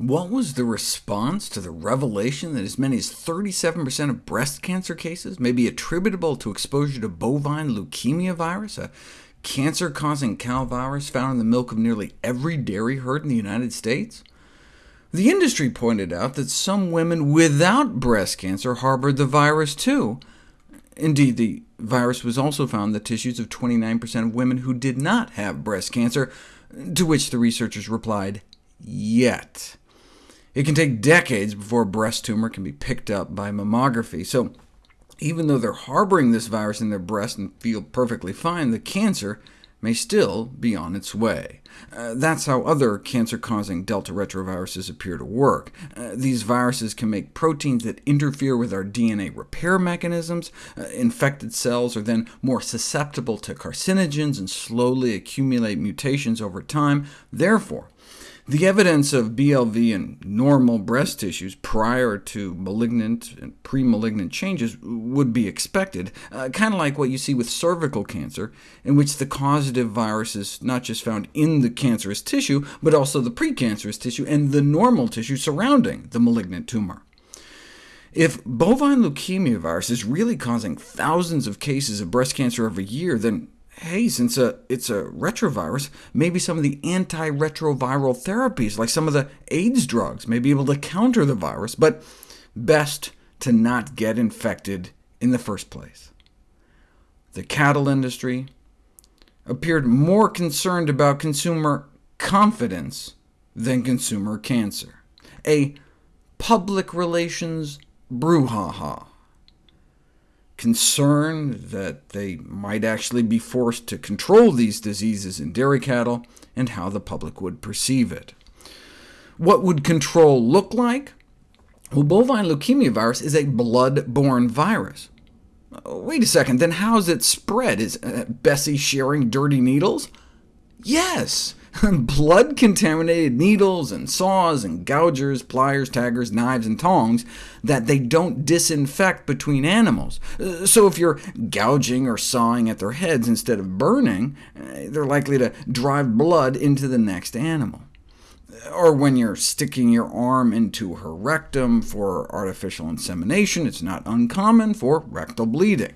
What was the response to the revelation that as many as 37% of breast cancer cases may be attributable to exposure to bovine leukemia virus, a cancer-causing cow virus found in the milk of nearly every dairy herd in the United States? The industry pointed out that some women without breast cancer harbored the virus too. Indeed, the virus was also found in the tissues of 29% of women who did not have breast cancer, to which the researchers replied, yet. It can take decades before a breast tumor can be picked up by mammography, so even though they're harboring this virus in their breast and feel perfectly fine, the cancer may still be on its way. Uh, that's how other cancer-causing delta retroviruses appear to work. Uh, these viruses can make proteins that interfere with our DNA repair mechanisms. Uh, infected cells are then more susceptible to carcinogens and slowly accumulate mutations over time. Therefore, the evidence of BLV in normal breast tissues prior to malignant and pre-malignant changes would be expected, uh, kind of like what you see with cervical cancer, in which the causative virus is not just found in the cancerous tissue, but also the precancerous tissue and the normal tissue surrounding the malignant tumor. If bovine leukemia virus is really causing thousands of cases of breast cancer every year, then hey, since a, it's a retrovirus, maybe some of the antiretroviral therapies, like some of the AIDS drugs, may be able to counter the virus, but best to not get infected in the first place. The cattle industry appeared more concerned about consumer confidence than consumer cancer, a public relations brouhaha concern that they might actually be forced to control these diseases in dairy cattle, and how the public would perceive it. What would control look like? Well, bovine leukemia virus is a blood-borne virus. Wait a second, then how is it spread? Is uh, Bessie sharing dirty needles? Yes! blood-contaminated needles and saws and gougers, pliers, taggers, knives, and tongs that they don't disinfect between animals. Uh, so if you're gouging or sawing at their heads instead of burning, uh, they're likely to drive blood into the next animal. Or when you're sticking your arm into her rectum for artificial insemination, it's not uncommon for rectal bleeding.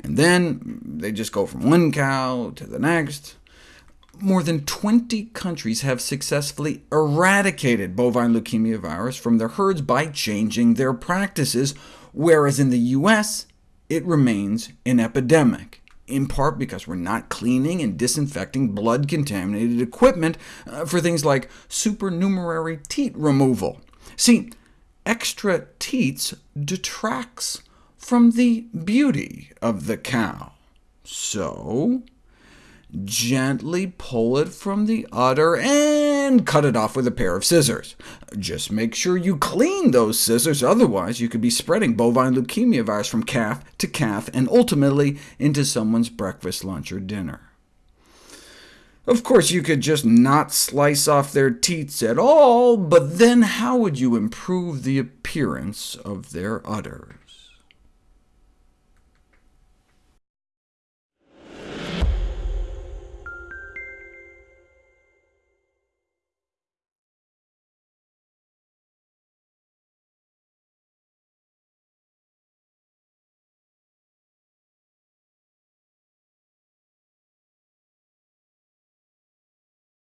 And then they just go from one cow to the next, more than 20 countries have successfully eradicated bovine leukemia virus from their herds by changing their practices, whereas in the US it remains an epidemic, in part because we're not cleaning and disinfecting blood-contaminated equipment uh, for things like supernumerary teat removal. See, extra teats detracts from the beauty of the cow. So Gently pull it from the udder and cut it off with a pair of scissors. Just make sure you clean those scissors, otherwise you could be spreading bovine leukemia virus from calf to calf, and ultimately into someone's breakfast, lunch, or dinner. Of course, you could just not slice off their teats at all, but then how would you improve the appearance of their udders?